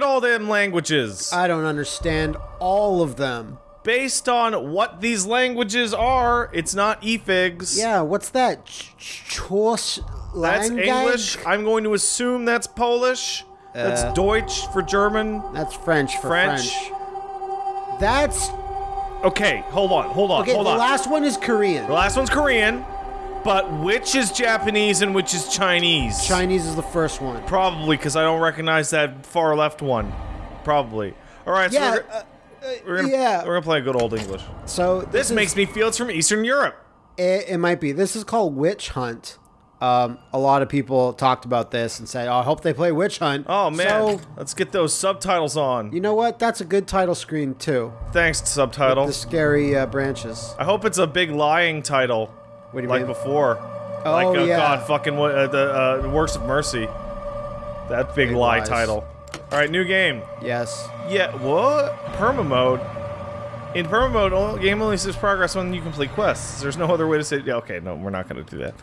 At all them languages. I don't understand all of them. Based on what these languages are, it's not efigs. Yeah, what's that? Ch- ch- Chos That's English. I'm going to assume that's Polish. That's Uh, Deutsch for German. That's French for French. French. That's Okay, hold on, hold on, okay. hold the on. last one is Korean. the last one's Korean, but which is Japanese and which is Chinese? Chinese is the first one. Probably because I don't recognize that far left one. Probably. All right, so Yeah, we're, uh, we're gonna yeah. we're gonna play a good old English. So This is- makes me feel it's from Eastern Europe. It, it might be. This is called Witch Hunt. Um, a lot of people talked about this and said, "Oh, I hope they play Witch Hunt." Oh man, So let's get those subtitles on. you know what? That's a good title screen too. Thanks, to subtitle. The scary uh, branches. I hope it's a big lying title, What do you like mean? before. Oh, like uh, yeah. God, fucking uh, the uh, Works of Mercy. That big, Big lie lies. title. All right, new game. Yes. Yeah, what? Perma mode. In perma mode, game only says progress when you complete quests. There's no other way to say. Yeah, okay, no, we're not gonna do that.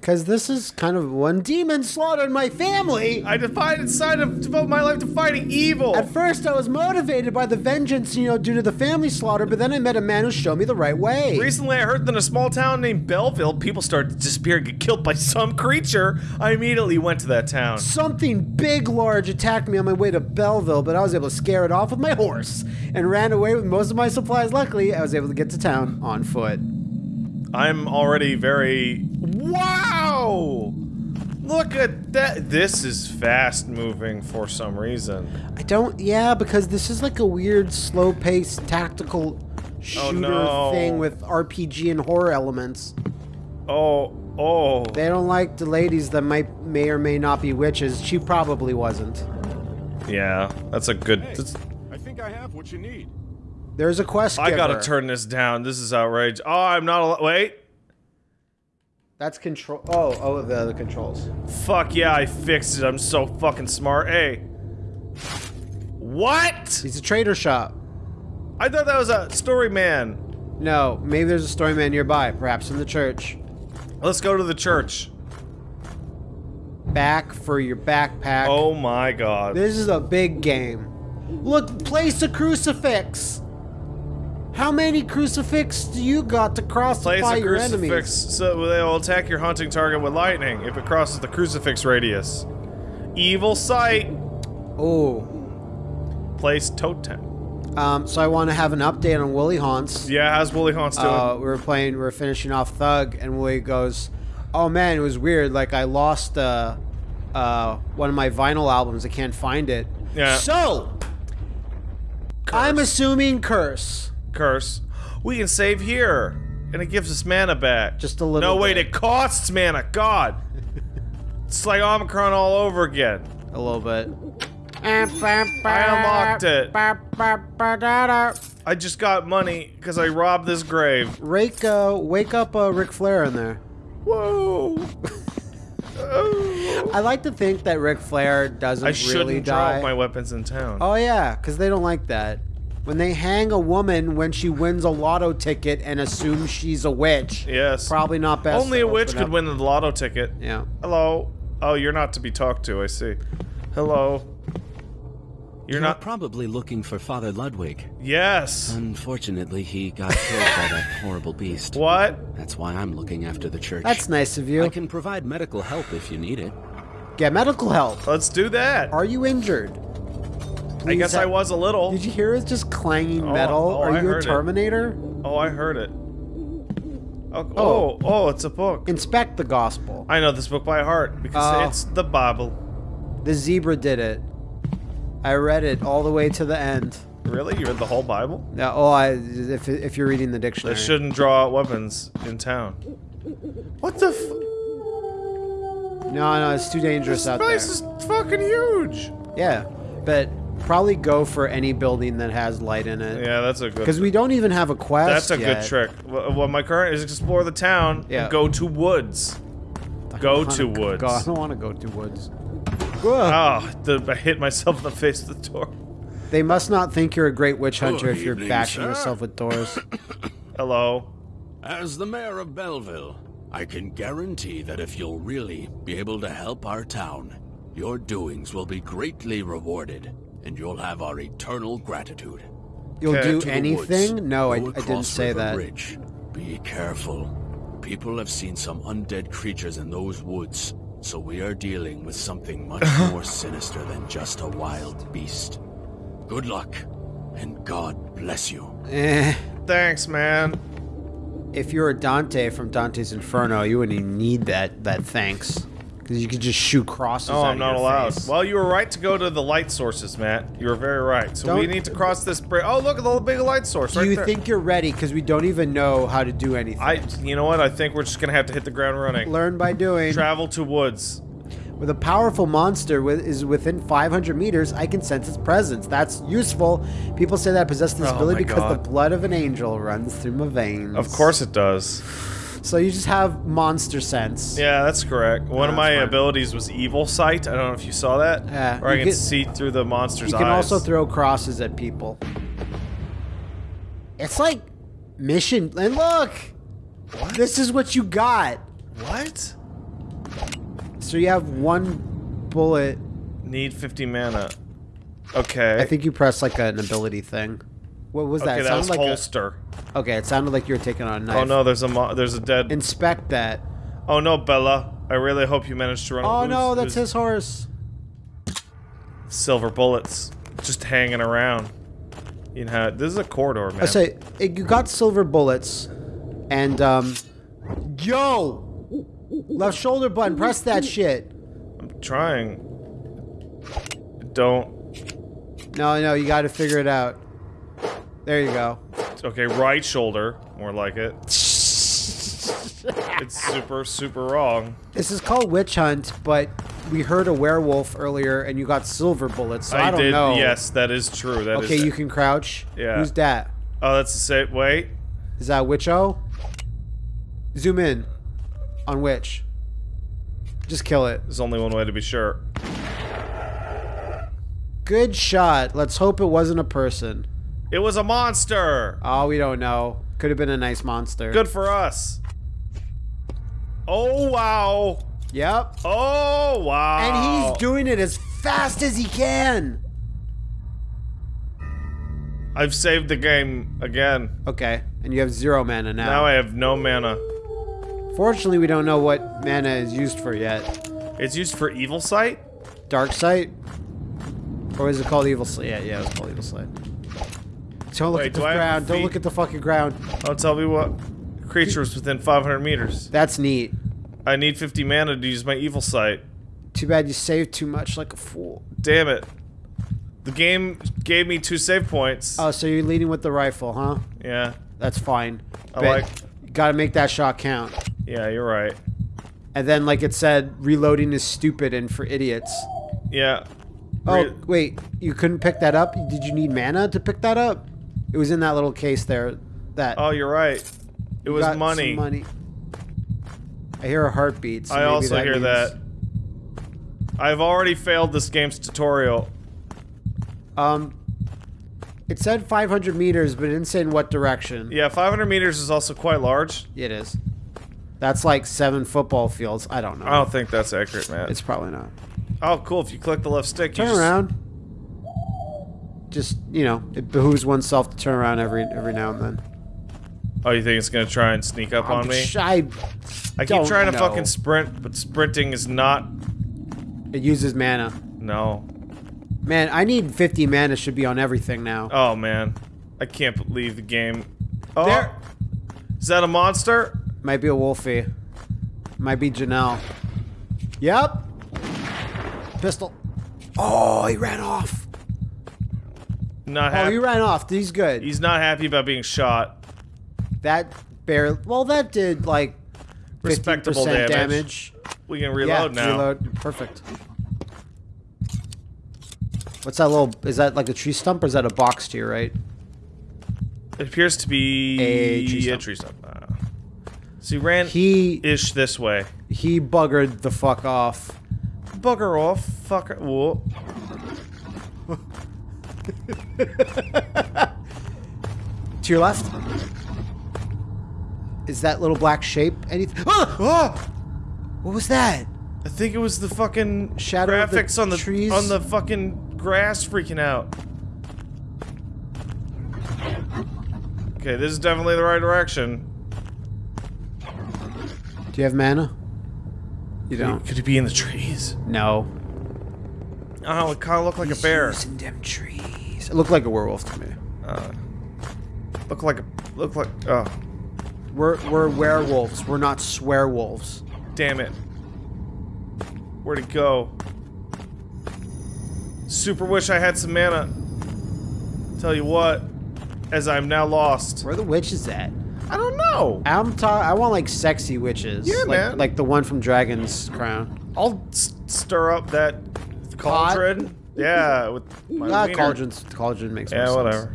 Because this is kind of one demon slaughtered my family. I defied decided to devote my life to fighting evil. At first, I was motivated by the vengeance, you know, due to the family slaughter, but then I met a man who showed me the right way. Recently, I heard that in a small town named Belleville, people started to disappear and get killed by some creature. I immediately went to that town. Something big, large attacked me on my way to Belleville, but I was able to scare it off with my horse and ran away with most of my supplies. Luckily, I was able to get to town on foot. I'm already very. Wow! Look at that. This is fast moving for some reason. I don't, yeah, because this is like a weird, slow paced, tactical oh, shooter no. thing with RPG and horror elements. Oh, oh. They don't like the ladies that might may or may not be witches. She probably wasn't. Yeah, that's a good. Hey, that's- I think I have what you need. There's a quest. I gotta turn this down. This is outrage. Oh, I'm not. Wait. That's control. Oh, oh, the other controls. Fuck yeah, I fixed it. I'm so fucking smart. Hey. What? He's a trader shop. I thought that was a story man. No, maybe there's a story man nearby, perhaps in the church. Let's go to the church. Back for your backpack. Oh my god. This is a big game. Look, place a crucifix. How many crucifix do you got to crucify Place a your crucifix enemies? so they will attack your hunting target with lightning if it crosses the crucifix radius. Evil sight. Oh, Place totem. um, so I want to have an update on Willie Haunts. Yeah, how's Willie Haunts doing? Uh, we were playing, we were finishing off Thug, and Willie goes, "Oh man, it was weird. Like I lost uh, uh, one of my vinyl albums. I can't find it. Yeah. So I'm assuming curse. Curse. We can save here. And it gives us mana back. Just a little No, wait, bit. it costs mana. God. it's like Omicron all over again. A little bit. I unlocked it. I just got money because I robbed this grave. Rake, uh, wake up, uh, Ric Flair in there. Whoa. Oh. I like to think that Ric Flair doesn't I shouldn't really drop die. my weapons in town. Oh yeah, because they don't like that. When they hang a woman when she wins a lotto ticket and assume she's a witch, yes. probably not best. Only a witch could up- win the lotto ticket. Yeah. Hello. Oh, you're not to be talked to, I see. Hello. You're You're not. probably looking for Father Ludwig. Yes. Unfortunately, he got killed by that horrible beast. What? That's why I'm looking after the church. That's nice of you. I can provide medical help if you need it. Get medical help. Let's do that. Are you injured? I guess I was a little. Did you hear it just clanging Oh, metal? oh, Are I you a heard it. Terminator? Oh, I heard it. Oh, oh, oh, oh, it's a book. Inspect the gospel. I know this book by heart because Oh. it's the Bible. The zebra did it. I read it all the way to the end. Really? You read the whole Bible? Yeah, oh, I, if, if you're reading the dictionary. They shouldn't draw weapons in town. What the f- No, no, it's too dangerous This out there. place is fucking huge. Yeah, but probably go for any building that has light in it. Yeah, that's a good. Because we don't even have a quest. That's a yet. good trick. Well, well, my current is explore the town Yeah. and go to woods. Go I to wanna woods. Go, I don't want to go to woods. Ah, Ugh. Oh, the, I hit myself in the face with the door. They must not think you're a great witch hunter Good if you're evening, bashing sir. yourself with doors. Hello. As the mayor of Belleville, I can guarantee that if you'll really be able to help our town, Your doings will be greatly rewarded, and you'll have our eternal gratitude. You'll Okay. do anything? woods. No, I, Go I didn't say River that. Bridge. Be careful. People have seen some undead creatures in those woods, so we are dealing with something much more sinister than just a wild beast. Good luck, and God bless you. Eh. Thanks, man. If you're a Dante from Dante's Inferno, you wouldn't even need that that thanks. Because you could just shoot crosses Oh, I'm not allowed. face. Well, you were right to go to the light sources, Matt. You were very right. So we Don't- need to cross this bridge. Oh, look at the big light source Do right you there. think you're ready? Because we don't even know how to do anything. I? You know what? I think we're just gonna have to hit the ground running. Learn by doing. Travel to woods. With a powerful monster with, is within 500 meters, I can sense its presence. That's useful. People say that I possess this Oh ability because God. the blood of an angel runs through my veins. Of course it does. So you just have monster sense. Yeah, that's correct. One of my fine. abilities was evil sight. I don't know if you saw that. Yeah, Or I you can see through the monster's You can eyes. also throw crosses at people. It's like mission. And look, this is what you got. what? So you have one bullet. Need 50 mana. Okay. I think you press like an ability thing. What was that? Okay, It that was like a- holster. okay, it sounded like you were taking on a knife. Oh no, there's a mo- there's a dead. Inspect that. oh no, Bella. I really hope you managed to run. Oh who's- no, that's who's- his horse. silver bullets just hanging around. You know, this is a corridor, man. I say eh, you got silver bullets, and um, yo, left shoulder button, press that shit. I'm trying. Don't. No, no, you got to figure it out. There you go. Okay, right shoulder, more like it. It's super, super wrong. This is called witch hunt, but we heard a werewolf earlier, and you got silver bullets. So I, don't did. know. Yes, that is true. That is. Okay, you can crouch. Yeah. Who's that? Oh, that's the same. Wait. Is that Witcho? Zoom in on Witch. Just kill it. There's only one way to be sure. Good shot. Let's hope it wasn't a person. It was a monster. Oh, we don't know. Could have been a nice monster. Good for us. Oh wow. Yep. Oh wow. And he's doing it as fast as he can. I've saved the game again. Okay. And you have zero mana now. Now I have no mana. Fortunately, we don't know what mana is used for yet. It's used for evil sight. Dark sight? Or is it called evil sight? Yeah, yeah, it's called evil sight. Don't look Wait, at the do I have ground. Don't feet? look at the fucking ground. Oh, tell me what creature is within 500 meters. That's neat. I need 50 mana to use my evil sight. Too bad you saved too much like a fool. Damn it. The game gave me two save points. Oh, so you're leading with the rifle, huh? yeah. That's fine. I But like- You gotta make that shot count. Yeah, you're right. And then, like it said, reloading is stupid and for idiots. Yeah. Oh, Re- wait. You couldn't pick that up? Did you need mana to pick that up? It was in that little case there. That. oh, you're right. It was money. money. I hear a heartbeat. So I also that hear means- that. I've already failed this game's tutorial. Um, it said 500 meters, but it didn't say in what direction. Yeah, 500 meters is also quite large. It is. That's like seven football fields. I don't know. I don't think that's accurate, man. It's probably not. oh, cool. If you click the left stick, you Turn just- around. Just you know, it behooves oneself to turn around every every now and then. Oh, you think it's gonna try and sneak up on I'm me? sh- I, I keep trying to fucking sprint, but sprinting is not. it uses mana. No. Man, I need 50 mana. Should be on everything now. Oh man, I can't believe the game. Oh, There- is that a monster? Might be a Wolfie. Might be Janelle. Yep. Pistol. Oh, he ran off. Not Oh, he ran off. He's good. He's not happy about being shot. that barely. Well, that did like Respectable damage. damage. We can reload yeah, now. Reload. Perfect. What's that little? Is that like a tree stump or is that a box to your right? It appears to be A tree a stump. tree stump. Uh, so he ran He ish this way. he buggered the fuck off. Bugger off, fucker. Whoa. To your left. Is that little black shape anything? Ah! Ah! What was that? I think it was the fucking Shadow of the graphics on the trees? on the fucking grass freaking out. Okay, this is definitely the right direction. Do you have mana? You don't. Could it be in the trees? No. Oh, it kind of looked like a bear. Using them trees. It looked like a werewolf to me. Uh, look like a look like oh We're we're werewolves. We're not swearwolves. damn it. Where'd it go? Super wish I had some mana. Tell you what, as I'm now lost. Where are the witches at? I don't know. I'm ta- I want like sexy witches. Yeah, like, man. Like the one from Dragon's Crown. I'll s- stir up that cauldron. Yeah, with my Ah, wiener. cauldrons. Cauldron makes more Yeah, sense. whatever.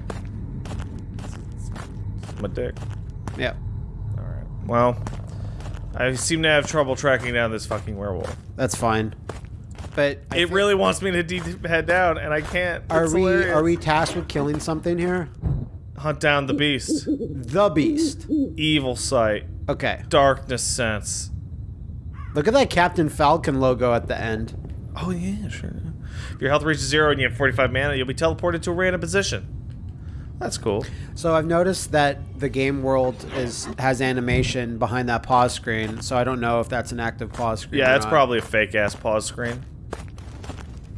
My dick. Yeah. All right. Well, I seem to have trouble tracking down this fucking werewolf. That's fine. But I it really wants me to head down, and I can't. are It's we hilarious. are we tasked with killing something here? hunt down the beast? The beast. Evil sight, Okay. darkness sense. Look at that Captain Falcon logo at the end. Oh yeah, sure. If your health reaches zero and you have 45 mana, you'll be teleported to a random position. That's cool. So I've noticed that the game world is has animation behind that pause screen, so I don't know if that's an active pause screen. Yeah, not. probably a fake ass pause screen.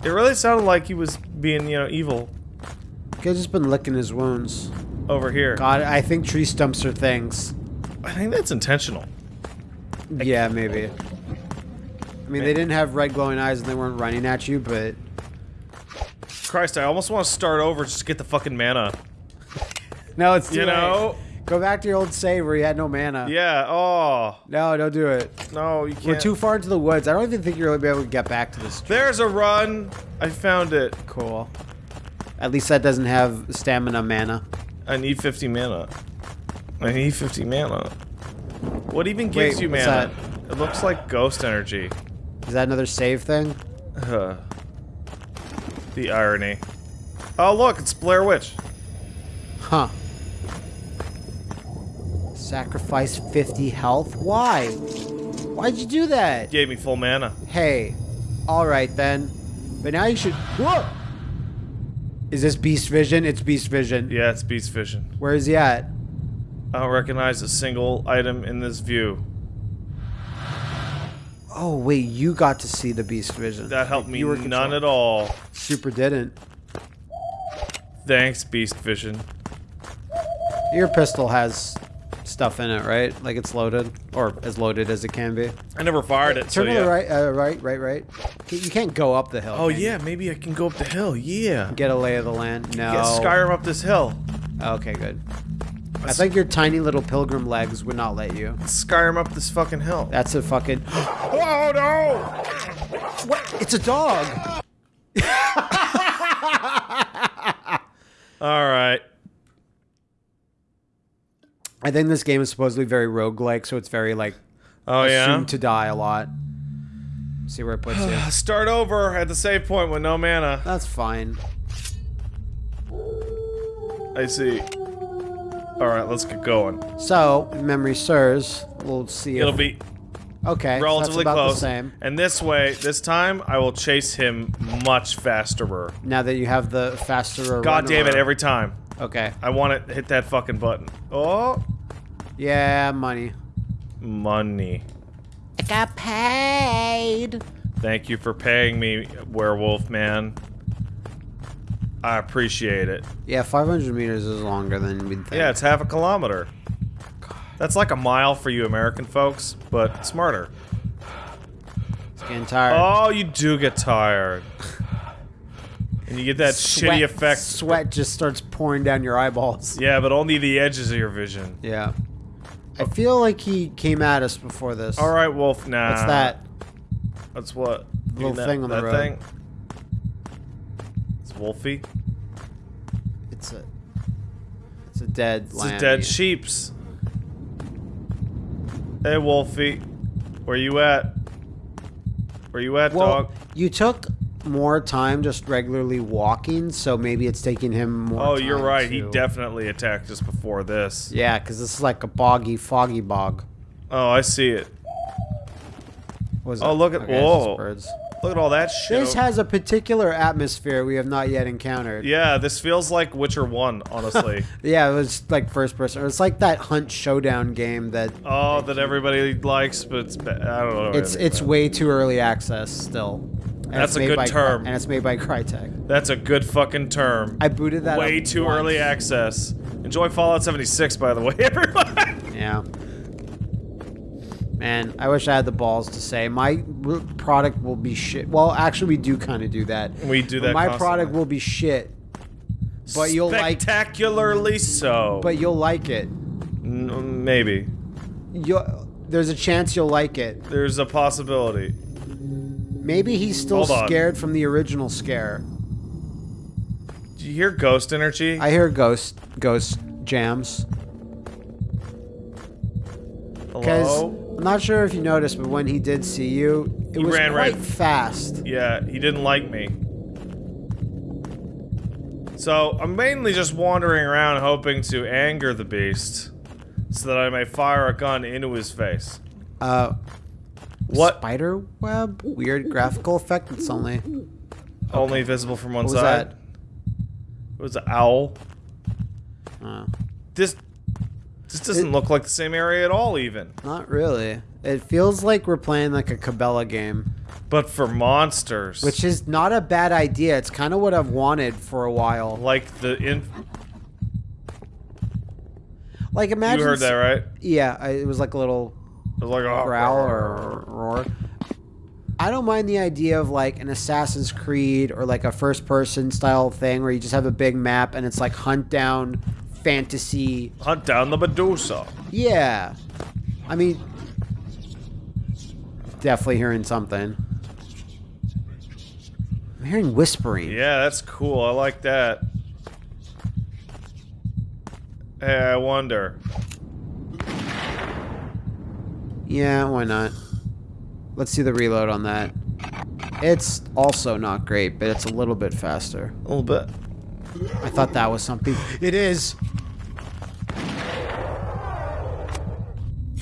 It really sounded like he was being, you know, evil He's just been licking his wounds. over here. God, I think tree stumps are things. I think that's intentional. Yeah, maybe. I mean, they didn't have red glowing eyes and they weren't running at you, but Christ, I almost want to start over just to get the fucking mana. no, it's too You late. know? Go back to your old save where you had no mana. Yeah. Oh No, don't do it. no, you can't. We're too far into the woods. I don't even think you're gonna be able to get back to this. tree. There's a run. I found it. Cool. At least that doesn't have stamina mana. I need 50 mana. I need 50 mana. What even gives Wait, you mana? It looks like ghost energy. Is that another save thing? Huh. The irony. Oh look, it's Blair Witch. Huh. Sacrifice 50 health? Why? Why'd you do that? Gave me full mana. Hey, alright then. But now you should. Whoa! Is this Beast Vision? It's Beast Vision. Yeah, it's Beast Vision. Where is he at? I don't recognize a single item in this view. Oh, wait, you got to see the Beast Vision. That helped me You were none control- at all. Super didn't. Thanks, Beast Vision. Your pistol has stuff in it, right? Like it's loaded, or as loaded as it can be. I never fired it, so Turn to yeah. the right, uh, right, right, right. You can't go up the hill. Oh can you? yeah, maybe I can go up the hill. Yeah. Get a lay of the land. No. Get Skyrim up this hill. Okay, good. I think your tiny little pilgrim legs would not let you. Skyrim up this fucking hill. That's a fucking. Oh no! What? It's a dog. All right. I think this game is supposedly very roguelike, so it's very like Oh yeah. to die a lot. See where it puts you. Start over at the save point with no mana. That's fine. I see. All right, let's get going. So, memory serves. We'll see. It'll if, be okay. relatively that's about close. the same. And this way, this time, I will chase him much faster. Now that you have the faster. God damn it! Every time Okay. I want to hit that fucking button. Oh, Yeah, money. money. I got paid. Thank you for paying me, werewolf man. I appreciate it. Yeah, 500 meters is longer than we'd think. Yeah, it's half a kilometer. That's like a mile for you American folks, but smarter. It's getting tired. Oh, you do get tired. And you get that Sweat- shitty effect. Sweat just starts pouring down your eyeballs. Yeah, but only the edges of your vision. Yeah. I feel like he came at us before this. All right, Wolf. Nah. What's that? That's what. Little that, thing on the that road. Thing? Wolfie. It's a. It's a dead It's a dead sheep's. Hey, Wolfie. Where you at? Where you at, Well, dog? you took more time just regularly walking, so maybe it's taking him more. Oh, you're right. He definitely attacked us before this. Yeah, because this is like a boggy, foggy bog. Oh, I see it. Oh, look at- Okay, whoa. birds. Look at all that shit. This has a particular atmosphere we have not yet encountered. yeah, this feels like Witcher 1, honestly. Yeah, it was like first person. It's like that Hunt Showdown game that oh, that everybody likes, but it's I don't know. it's it's about way too early access still. And That's a good by, term. and it's made by Crytek. That's a good fucking term. I booted that way too once. early access. Enjoy Fallout 76, by the way, everyone. Yeah. Man, I wish I had the balls to say my product will be shit. Well, actually, we do kind of do that. We do that My constantly. product will be shit, but you'll like, Spectacularly so. but you'll like it. N- maybe. You'll, there's a chance you'll like it. There's a possibility. Maybe he's still scared from the original scare. Do you hear ghost energy? I hear ghost ghost jams. Hello? I'm not sure if you noticed, but when he did see you, it He was ran quite right- fast. Yeah, he didn't like me. So, I'm mainly just wandering around hoping to anger the beast so that I may fire a gun into his face. Uh, What? spider web? Weird graphical effect. It's only. Only visible from one What was side. that? It was an owl. Uh, This this doesn't look like the same area at all even. not really. It feels like we're playing like a Cabela game, But for monsters. which is not a bad idea. It's kind of what I've wanted for a while. like the in Like imagine. You heard that right? Yeah, I, it was like a little It was like a growl or roar. I don't mind the idea of like an Assassin's Creed or like a first person style thing where you just have a big map and it's like hunt down fantasy. hunt down the Medusa. Yeah. I mean, definitely hearing something. I'm hearing whispering. Yeah, that's cool. I like that. Hey, I wonder. Yeah, why not? Let's see the reload on that. It's also not great, but it's a little bit faster. A little bit. I thought that was something. It is.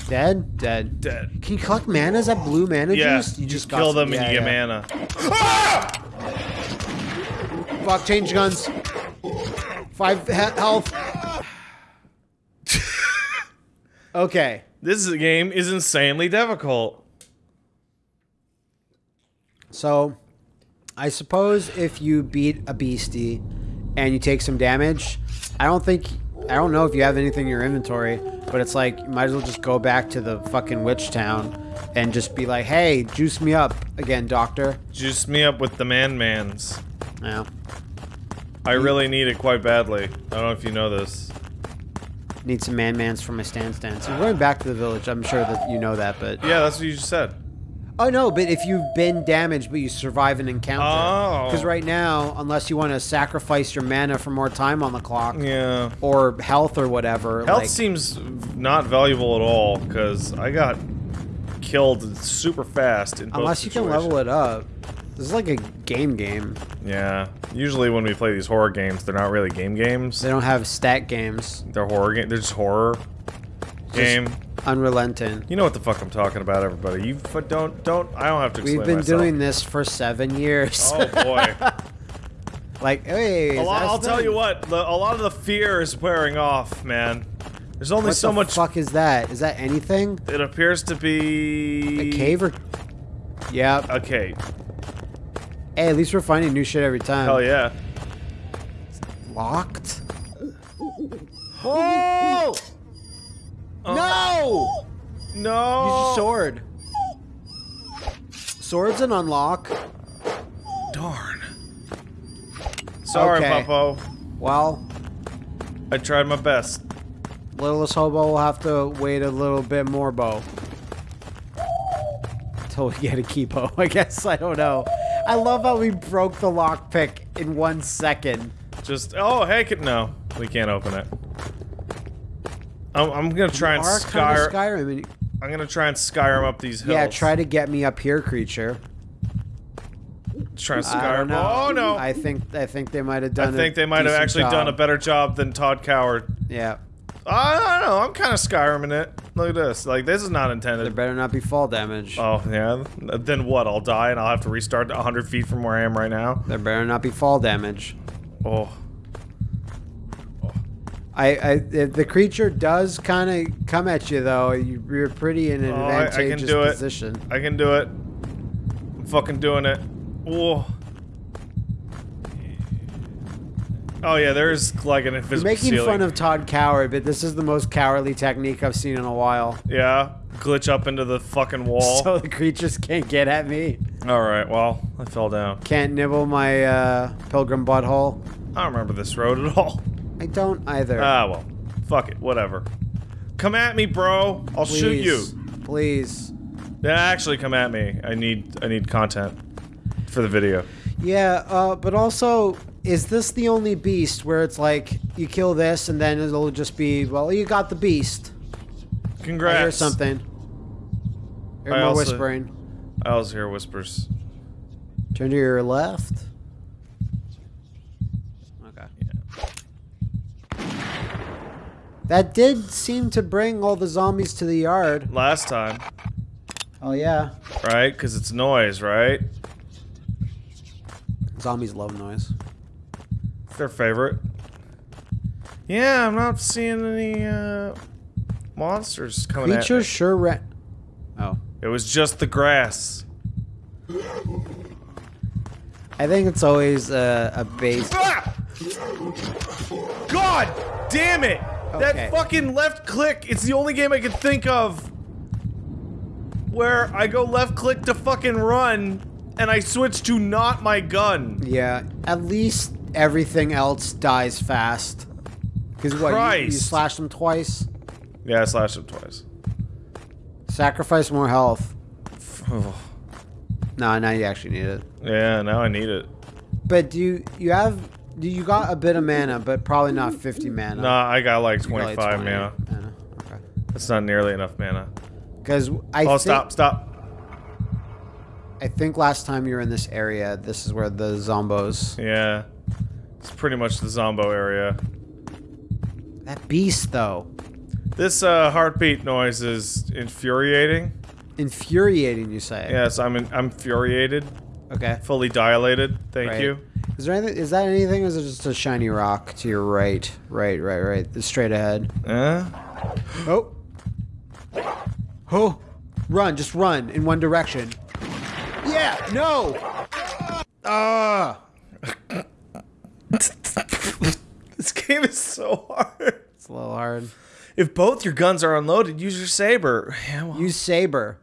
Dead? Dead. Dead. Can you collect mana? Is that blue mana Yeah, juice? you just got kill some- them and yeah, you get yeah. mana. Fuck, change guns. Five he- health. okay. This game is insanely difficult. So, I suppose if you beat a beastie and you take some damage, I don't think I don't know if you have anything in your inventory, but it's like you might as well just go back to the fucking witch town and just be like, "Hey, juice me up again, doctor." Juice me up with the man mans. Yeah. I really need it quite badly. I don't know if you know this. Need some man mans for my stand stands. I'm going back to the village. I'm sure that you know that, but Yeah, that's what you just said. Oh no, but if you've been damaged but you survive an encounter. Oh. Because right now, unless you want to sacrifice your mana for more time on the clock Yeah. or health or whatever, Health like, seems not valuable at all because I got killed super fast in both unless you can level it up. This is like a game game. Yeah. Usually when we play these horror games, they're not really game games. They don't have stat games. They're horror game. They're just horror game. Unrelenting. You know what the fuck I'm talking about, everybody. You don't don't. I don't have to explain We've been myself. doing this for seven years. Oh boy. like, hey, lot, I'll tell you what. The, a lot of the fear is wearing off, man. There's only What so the much. fuck is that? Is that anything? It appears to be A cave or? Yeah. A cave. Hey, at least we're finding new shit every time. Hell yeah. Locked? Oh! No! Use your sword. Sword's an unlock. Darn. Sorry, Okay. Puppo. Well, I tried my best. littlest hobo will have to wait a little bit more, Bo. Until we get a keepo, I guess. I don't know. I love how we broke the lockpick in one second. Just oh hey, no, we can't open it. I'm, I'm gonna try and kind of Skyrim. and- I'm gonna try and skyrim up these hills. Yeah, try to get me up here, creature. try and skyrim. Oh no! I think I think they might have done. I think they might have actually done a better job than Todd Coward. Yeah. I don't know. I'm kind of Skyriming it. Look at this. Like, this is not intended. There better not be fall damage. Oh, yeah? Then what? I'll die and I'll have to restart 100 feet from where I am right now? There better not be fall damage. Oh. I, I the creature does kind of come at you though. You, you're pretty in an Oh, I- I can advantageous do it. I can do it. I'm fucking doing it. Whoa. Oh yeah, there's like an You're making ceiling. fun of Todd Coward, but this is the most cowardly technique I've seen in a while. Yeah, glitch up into the fucking wall. So the creatures can't get at me. All right, well, I fell down. Can't nibble my uh, pilgrim butthole. I don't remember this road at all. I don't either. Ah, well, fuck it, whatever. Come at me, bro. I'll shoot you. Please. Yeah, actually, come at me. I need I need content for the video. Yeah, uh, but also, is this the only beast where it's like you kill this and then it'll just be, well, you got the beast? Congrats. I hear something. Hear I more also- whispering. I also hear whispers. Turn to your left. Okay. That did seem to bring all the zombies to the yard. Last time, Oh yeah. right? Because it's noise, right? Zombies love noise. It's their favorite. Yeah, I'm not seeing any uh, monsters coming Creatures at sure ran. Oh. It was just the grass. I think it's always uh, a base. Ah! God damn it! Okay. That fucking left click. It's the only game I could think of where I go left click to fucking run, and I switch to not my gun. Yeah, at least everything else dies fast. Because what, you, you Christ. slash them twice? Yeah, I slashed him twice. Sacrifice more health. No, now you actually need it. yeah, now I need it. But do you, you have, do you got a bit of mana, but probably not 50 mana. Nah, I got like You got, like, 25 20 mana. mana. Okay. That's not nearly enough mana. Because I Oh, stop, stop. I think last time you were in this area, this is where the zombos. Yeah. It's pretty much the Zombo area. That beast though, This uh, heartbeat noise is infuriating. infuriating. You say? Yes, I'm in, I'm infuriated. Okay. Fully dilated. Thank Right. you. Is there anything? Is that anything? Or is it just a shiny rock to your right? Right, right, right. Straight ahead. Uh, Oh. Oh. Run, just run in one direction. Yeah, no. Ah. this game is so hard. It's a little hard. If both your guns are unloaded, use your saber. Yeah, well, Use saber.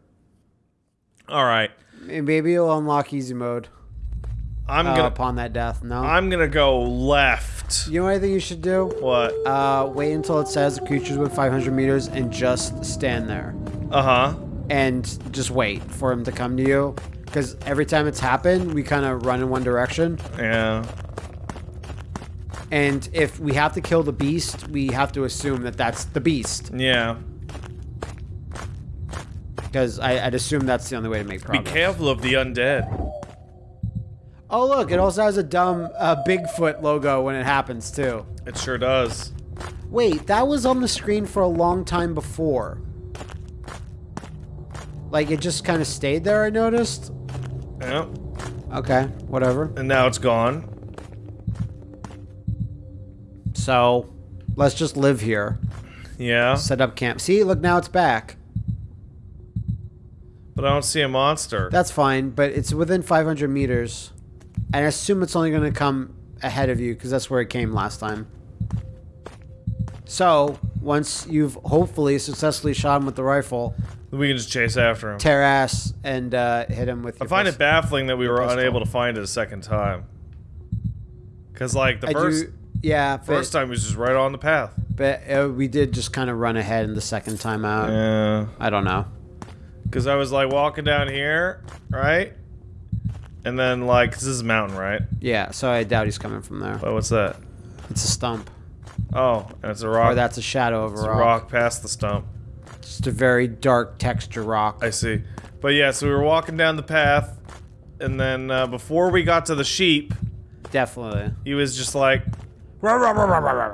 all right. Maybe it'll unlock easy mode I'm uh, gonna upon that death. No. I'm gonna go left. you know what I think you should do? What? Uh, wait until it says the creature's within 500 meters and just stand there. Uh huh. and just wait for him to come to you. Because every time it's happened, we kind of run in one direction. Yeah. And if we have to kill the beast, we have to assume that that's the beast. Yeah. Because I'd assume that's the only way to make progress. Be careful of the undead. Oh, look, it also has a dumb uh, Bigfoot logo when it happens, too. It sure does. Wait, that was on the screen for a long time before. Like, it just kind of stayed there, I noticed. Yeah. Okay, whatever. And now it's gone. So, let's just live here. Yeah. Set up camp. See, look, now it's back. But I don't see a monster. That's fine, but it's within 500 meters. And I assume it's only going to come ahead of you because that's where it came last time. So, once you've hopefully successfully shot him with the rifle, we can just chase after him. tear ass and uh, hit him with I find it baffling that we were pistol. unable to find it a second time. Cause like the I first do, yeah, but, first time was just right on the path. but uh, we did just kind of run ahead in the second time out. Yeah. I don't know. Cause I was like walking down here, right? And then like, this is a mountain, right? Yeah, so I doubt he's coming from there. Oh, what's that? It's a stump. Oh, and it's a rock. Or that's a shadow of a it's a rock. rock past the stump. Just a very dark texture rock. I see. But yeah, so we were walking down the path, and then uh, before we got to the sheep, Definitely. he was just like,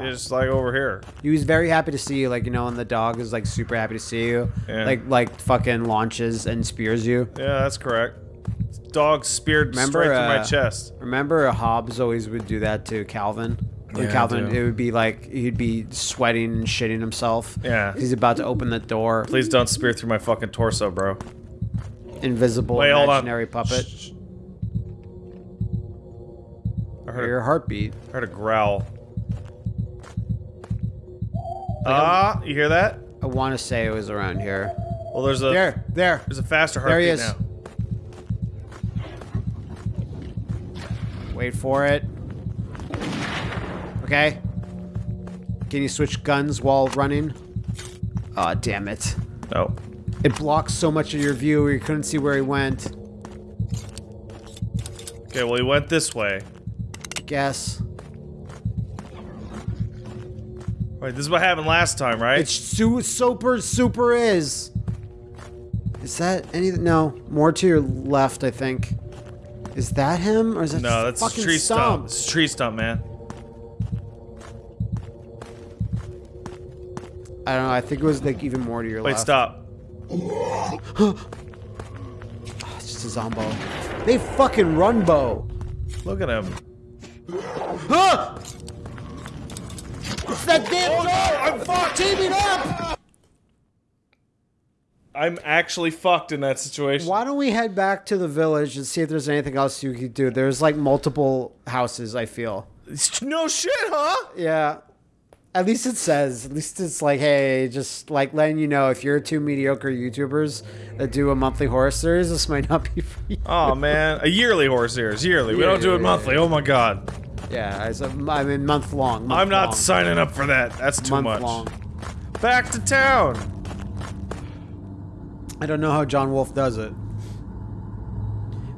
It's like over here. He was very happy to see you, like you know, and the dog is like super happy to see you. Yeah. Like like fucking launches and spears you. Yeah, that's correct. Dog speared Remember, straight through my uh, chest. Remember, Hobbes always would do that to Calvin. When Yeah, Calvin, it would be like he'd be sweating and shitting himself. Yeah. He's about to open the door. Please don't spear through my fucking torso, bro. Invisible Wait, imaginary puppet. Shh. I heard, your a, heartbeat. I heard a growl. Ah, you hear that? I want to say it was around here. Well, there's a There, there. there's a faster There he heartbeat is. now. Wait for it. Okay. Can you switch guns while running? Aw, damn it. No. It blocks so much of your view where you couldn't see where he went. Okay, well he went this way. Guess. Wait, this is what happened last time, right? It's su- super, super is. Is that anything? No. More to your left, I think. Is that him? Or is that no, that's fucking a tree stump. stump? It's a tree stump, man. I don't know. I think it was like even more to your Wait, left. Wait, stop. It's just a zombo. They fucking runbo. Look at him. It's that damn Oh no, I'm fucked. Team it up! I'm actually fucked in that situation. Why don't we head back to the village and see if there's anything else you could do? There's like multiple houses, I feel. No shit, huh? Yeah. At least it says. At least it's like, hey, just like letting you know if you're two mediocre YouTubers that do a monthly horror series, this might not be for you. Oh man, a yearly horse series, yearly. We Yeah, don't do yeah, it monthly. Oh my god, Yeah, I said- I mean month long. month I'm not long, signing up for that. That's too month much. long. Back to town. I don't know how John Wolfe does it.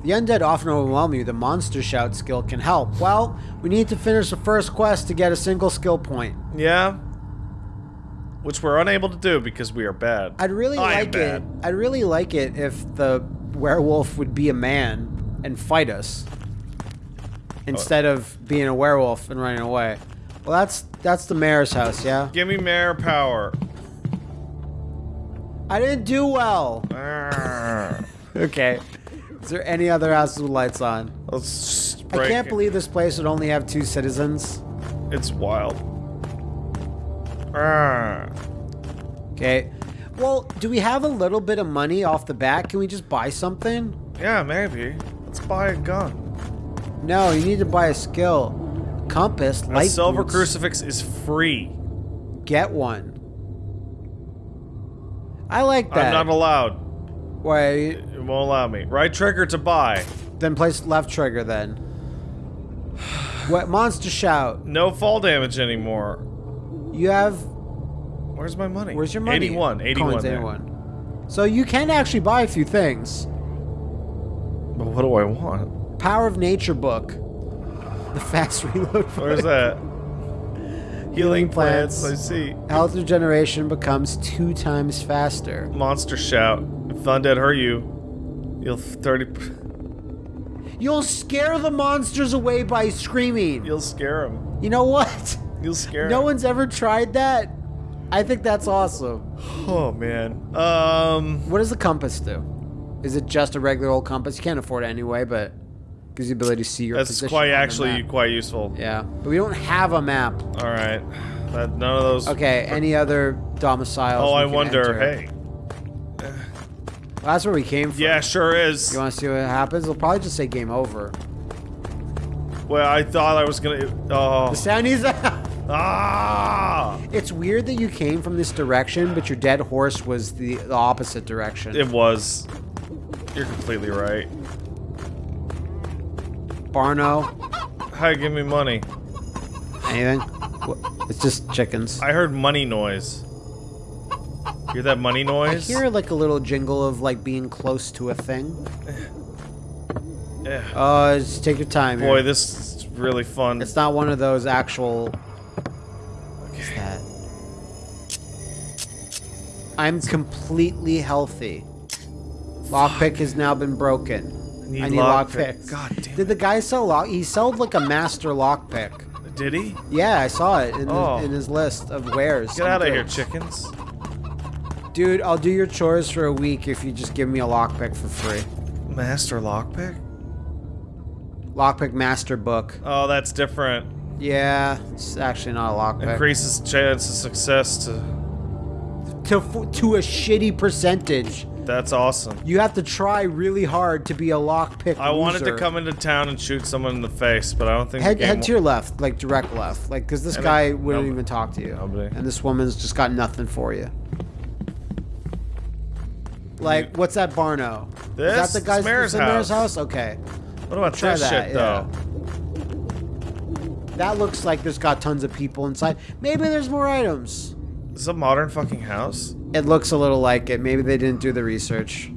The undead often overwhelm you. The monster shout skill can help. Well, we need to finish the first quest to get a single skill point. Yeah. Which we're unable to do because we are bad. I'd really I like it. I'd really like it if the werewolf would be a man and fight us oh. instead of being a werewolf and running away. Well, that's that's the mayor's house, yeah. Give me mayor power. I didn't do well. Okay. Is there any other houses with lights on? Let's I can't it. believe this place would only have two citizens. it's wild. Okay. Well, do we have a little bit of money off the bat? Can we just buy something? Yeah, maybe. Let's buy a gun. No, you need to buy a skill. Compass, A silver boots. crucifix is free. Get one. I like that. I'm not allowed. Wait, It won't allow me. Right trigger to buy. then place left trigger then. What monster shout? No fall damage anymore. You have Where's my money? where's your money? 81. 81. Coins, 81. So you can actually buy a few things. But what do I want? Power of Nature book. The fast reload. Where's book. that? Healing plants. plants. I see. Health regeneration becomes two times faster. Monster shout. If undead hurt you, you'll 30. You'll scare the monsters away by screaming. You'll scare them. You know what? You'll scare. No 'em. one's ever tried that. I think that's awesome. Oh man. Um. What does the compass do? Is it just a regular old compass? You can't afford it anyway, but gives you the ability to see your That's position. quite actually quite useful. Yeah, but we don't have a map. All right. That none of those. Okay, any other domiciles? Oh, I wonder. enter? Hey. Well, that's where we came from. Yeah, sure is. You want to see what happens? They'll probably just say game over. Well, I thought I was gonna. Oh. The sound is. Ah! It's weird that you came from this direction, but your dead horse was the, the opposite direction. It was. You're completely right. Barno, Hi, give me money. anything? It's just chickens. I heard money noise. Hear that money noise? I hear like a little jingle of like being close to a thing. Yeah. Uh, just take your time. Boy, here. this is really fun. It's not one of those actual. What's that? I'm completely healthy. Lockpick has now been broken. Need I need lock lockpick. pick. God damn Did the guy sell lock? He sold like a master lockpick. Did he? Yeah, I saw it in, Oh. his, in his list of wares. Get out of here, chickens. Dude, I'll do your chores for a week if you just give me a lockpick for free. Master lockpick? Lockpick master book. Oh, that's different. Yeah, it's actually not a lockpick. Increases chance of success to. to f- to a shitty percentage. That's awesome. You have to try really hard to be a lockpick. I wanted to come into town and shoot someone in the face, but I don't think Head, the head to your left, like direct left, like because this And guy then- wouldn't nope. even talk to you, Nobody. and this woman's just got nothing for you. Like, what's that Barno? This? Is that the guy's Mayor's Mayor's house. house? Okay, What about try this that. shit, yeah. though? That looks like there's got tons of people inside. Maybe there's more items. This is a modern fucking house? It looks a little like it. Maybe they didn't do the research.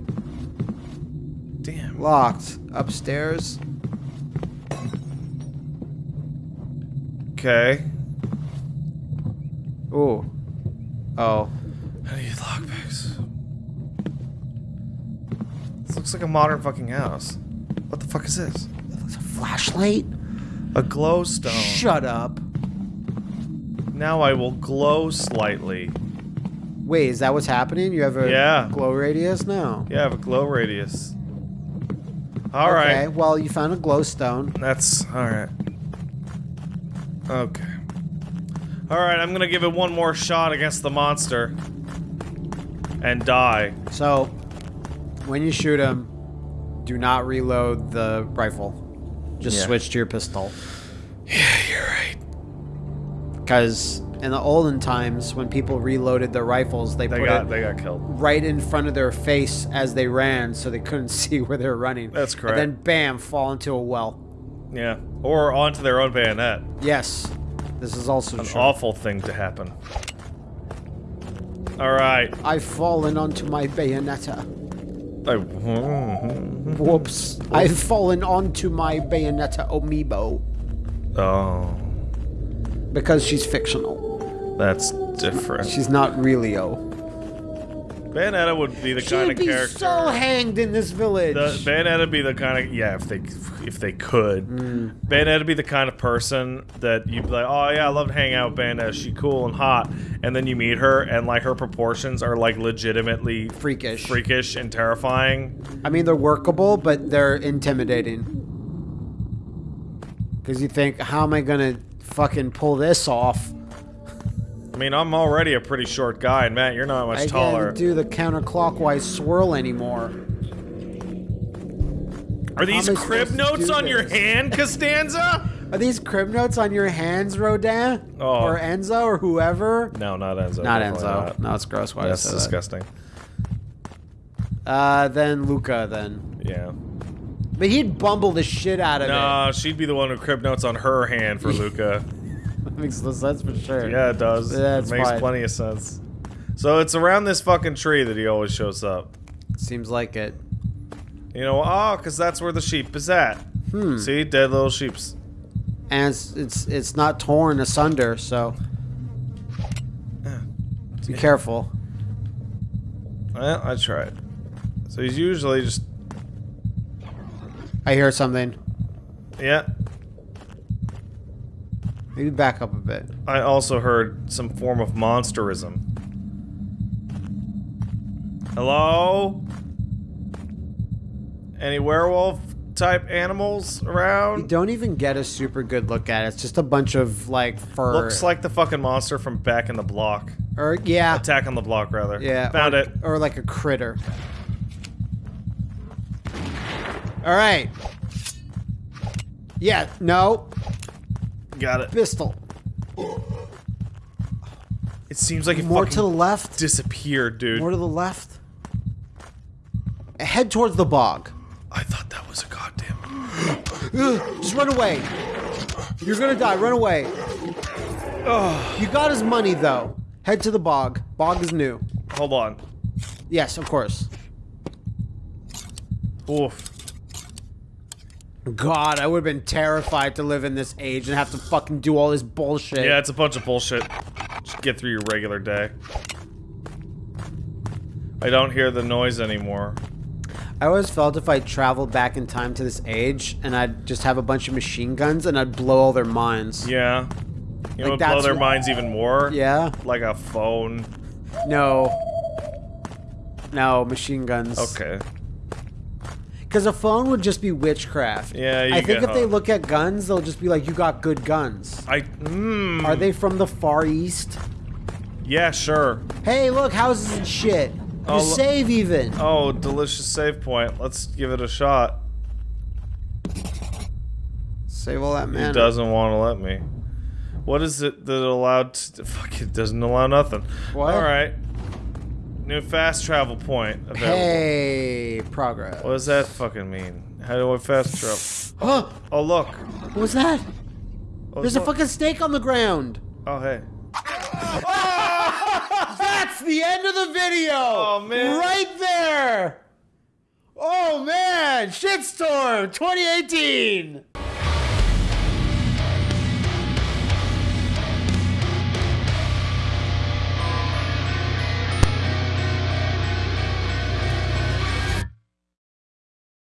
Damn. Locked upstairs. Okay. Ooh. Oh. How I need lockpicks. This looks like a modern fucking house. What the fuck is this? It's a flashlight? A glow stone. Shut up. Now I will glow slightly. Wait, is that what's happening? You have a Yeah. glow radius now? Yeah, I have a glow radius. All right. okay, well, you found a glow stone. That's alright. Okay. Alright, I'm gonna give it one more shot against the monster. And die. So, when you shoot him, do not reload the rifle. Just Yeah. switch to your pistol. Yeah, you're right. Because in the olden times, when people reloaded their rifles, they, They put got it they got killed. right in front of their face as they ran so they couldn't see where they were running. That's correct. And then, bam, fall into a well. Yeah. Or onto their own bayonet. Yes, this is also An true. awful thing to happen. Alright. I've fallen onto my bayonetta. I, mm-hmm. Whoops. I've fallen onto my bayonetta amiibo oh. because she's fictional. That's different. She's not really O. Bayonetta would be the kind She'd of be character. so hanged in this village. the Bayonetta would be the kind of yeah, if they if they could. Mm. Bayonetta would be the kind of person that you'd be like, oh yeah, I love to hang out with Bayonetta. She's cool and hot, and then you meet her, and like her proportions are like legitimately Freakish. freakish and terrifying. I mean, they're workable, but they're intimidating. Because you think, how am I gonna fucking pull this off? I mean, I'm already a pretty short guy, and Matt, you're not much I taller. can't do the counterclockwise swirl anymore. Are these am crib notes do on your hand, Costanza? Are these crib notes on your hands, Rodin? Oh. Or Enzo, or whoever? no, not Enzo. Not Enzo. not. No, it's gross. Why That's did I say that? disgusting. Uh, then Luca, then. Yeah. But he'd bumble the shit out of it. No, she'd be the one who crib notes on her hand for Luca. It. Makes no sense for sure. Yeah, it does. That's it makes fine. plenty of sense. So it's around this fucking tree that he always shows up. Seems like it. You know, oh, because that's where the sheep is at. Hmm. See, dead little sheeps. And it's it's it's not torn asunder, so Yeah. be careful. Well, I tried. So he's usually just, I hear something. yeah. Maybe back up a bit. I also heard some form of monsterism. Hello? Any werewolf type animals around? You don't even get a super good look at it. It's just a bunch of like fur. Looks like the fucking monster from back in the block. or yeah, Attack on the block, rather. yeah, Found or, it. or like a critter. All right. Yeah. No. Got it. Pistol. It seems like it More to the left. disappeared, dude. More to the left. Head towards the bog. I thought that was a goddamn. Just run away. You're gonna die. Run away. Ugh. You got his money though. Head to the bog. Bog is new. Hold on. Yes, of course. Oof. God, I would have been terrified to live in this age and have to fucking do all this bullshit. Yeah, it's a bunch of bullshit. Just get through your regular day. I don't hear the noise anymore. I always felt if I traveled back in time to this age and I'd just have a bunch of machine guns and I'd blow all their minds. Yeah. You Like, what blow their minds even more. Yeah? Like a phone. No. No, machine guns. Okay. Because a phone would just be witchcraft. Yeah, you I think if they look at guns, they'll just be like, you got good guns. I. Mm, Are they from the Far East? Yeah, sure. Hey, look, houses and shit. You Oh, lo- save even. Oh, delicious save point. Let's give it a shot. Save all that man. It doesn't want to let me. What is it that allowed? To, fuck, it doesn't allow nothing. What? All right. New fast travel point available. Hey, progress. What does that fucking mean? How do I fast travel? Huh? Oh, oh look. What was that? Oh, There's a look. fucking snake on the ground. Oh hey. That's the end of the video. Oh, man. Right there. Oh man, shitstorm 2018.